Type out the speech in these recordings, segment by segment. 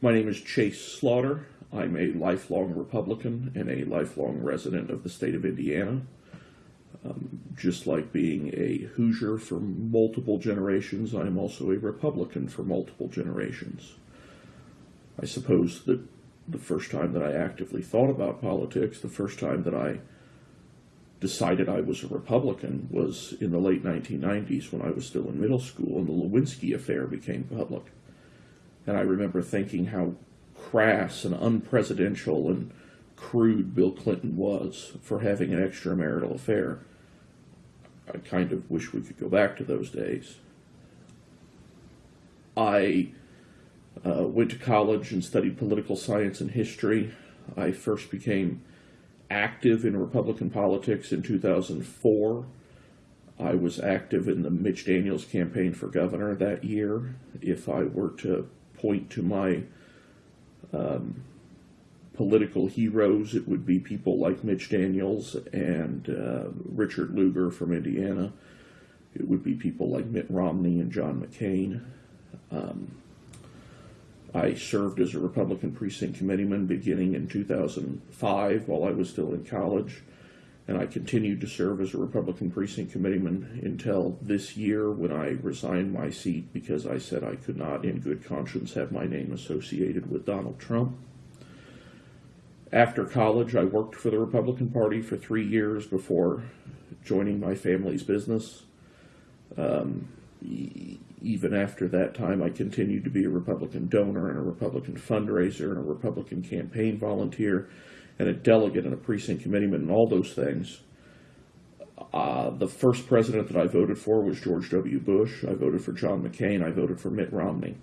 My name is Chase Slaughter. I'm a lifelong Republican and a lifelong resident of the state of Indiana. Um, just like being a Hoosier for multiple generations, I am also a Republican for multiple generations. I suppose that the first time that I actively thought about politics, the first time that I decided I was a Republican was in the late 1990s when I was still in middle school and the Lewinsky affair became public. And I remember thinking how crass and unpresidential and crude Bill Clinton was for having an extramarital affair. I kind of wish we could go back to those days. I uh, went to college and studied political science and history. I first became active in Republican politics in 2004. I was active in the Mitch Daniels campaign for governor that year. If I were to point to my um, political heroes, it would be people like Mitch Daniels and uh, Richard Lugar from Indiana. It would be people like Mitt Romney and John McCain. Um, I served as a Republican precinct committeeman beginning in 2005 while I was still in college, and I continued to serve as a Republican precinct committeeman until this year when I resigned my seat because I said I could not, in good conscience, have my name associated with Donald Trump. After college, I worked for the Republican Party for three years before joining my family's business. Um, even after that time, I continued to be a Republican donor and a Republican fundraiser and a Republican campaign volunteer and a delegate and a precinct committeeman and all those things. Uh, the first president that I voted for was George W. Bush. I voted for John McCain. I voted for Mitt Romney.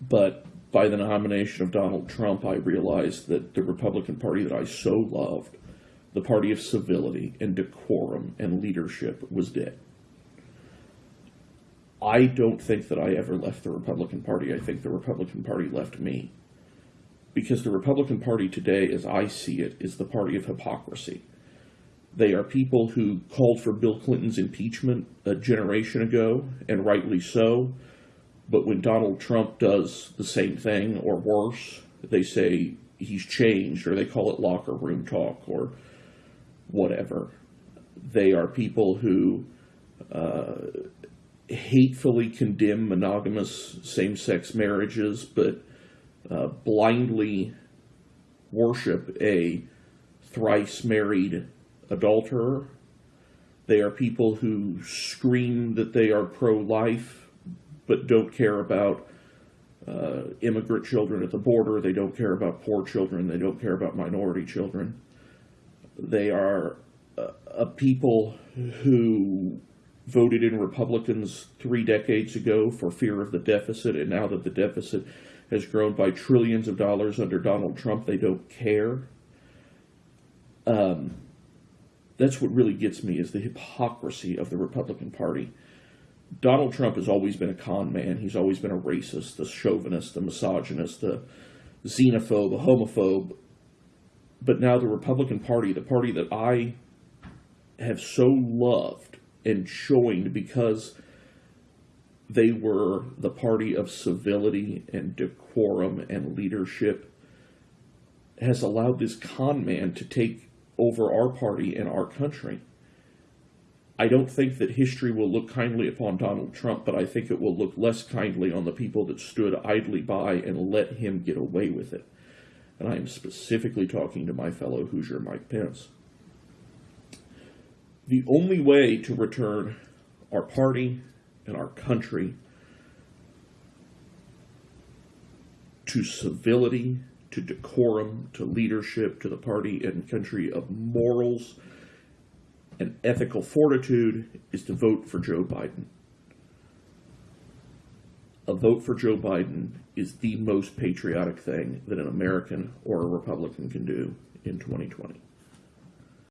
But by the nomination of Donald Trump, I realized that the Republican Party that I so loved, the party of civility and decorum and leadership, was dead. I don't think that I ever left the Republican Party. I think the Republican Party left me. Because the Republican Party today, as I see it, is the party of hypocrisy. They are people who called for Bill Clinton's impeachment a generation ago, and rightly so. But when Donald Trump does the same thing or worse, they say he's changed, or they call it locker room talk, or whatever. They are people who uh, hatefully condemn monogamous same-sex marriages, but uh, blindly worship a thrice married adulterer. They are people who scream that they are pro-life, but don't care about uh, immigrant children at the border. They don't care about poor children. They don't care about minority children. They are uh, a people who voted in Republicans three decades ago for fear of the deficit, and now that the deficit has grown by trillions of dollars under Donald Trump, they don't care. Um, that's what really gets me is the hypocrisy of the Republican Party. Donald Trump has always been a con man. He's always been a racist, a chauvinist, a misogynist, a xenophobe, a homophobe. But now the Republican Party, the party that I have so loved, and joined because they were the party of civility and decorum and leadership has allowed this con man to take over our party and our country. I don't think that history will look kindly upon Donald Trump, but I think it will look less kindly on the people that stood idly by and let him get away with it. And I am specifically talking to my fellow Hoosier Mike Pence. The only way to return our party and our country to civility, to decorum, to leadership, to the party and country of morals and ethical fortitude is to vote for Joe Biden. A vote for Joe Biden is the most patriotic thing that an American or a Republican can do in 2020.